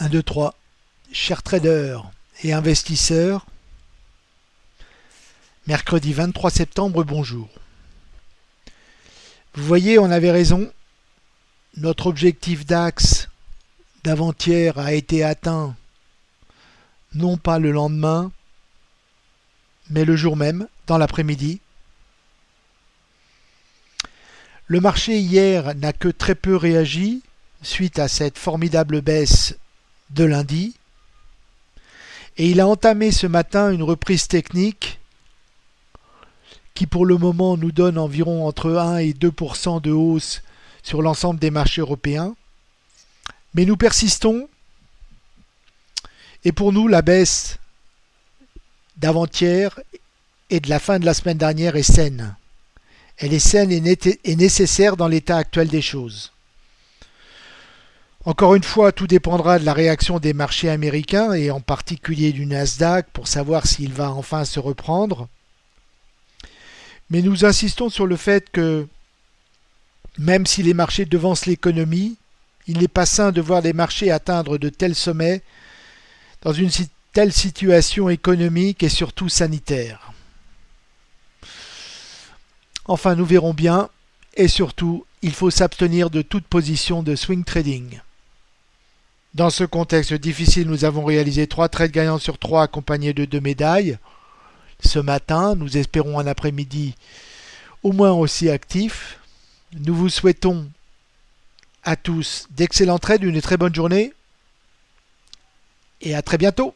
1, 2, 3. Chers traders et investisseurs, mercredi 23 septembre, bonjour. Vous voyez, on avait raison. Notre objectif DAX d'avant-hier a été atteint non pas le lendemain, mais le jour même, dans l'après-midi. Le marché hier n'a que très peu réagi suite à cette formidable baisse de lundi. Et il a entamé ce matin une reprise technique qui pour le moment nous donne environ entre 1 et 2% de hausse sur l'ensemble des marchés européens. Mais nous persistons et pour nous la baisse d'avant-hier et de la fin de la semaine dernière est saine. Elle est saine et nécessaire dans l'état actuel des choses. Encore une fois, tout dépendra de la réaction des marchés américains et en particulier du Nasdaq pour savoir s'il va enfin se reprendre. Mais nous insistons sur le fait que même si les marchés devancent l'économie, il n'est pas sain de voir les marchés atteindre de tels sommets dans une telle situation économique et surtout sanitaire. Enfin, nous verrons bien et surtout, il faut s'abstenir de toute position de swing trading. Dans ce contexte difficile, nous avons réalisé trois trades gagnants sur trois accompagnés de deux médailles. Ce matin, nous espérons un après-midi au moins aussi actif. Nous vous souhaitons à tous d'excellents trades, une très bonne journée et à très bientôt.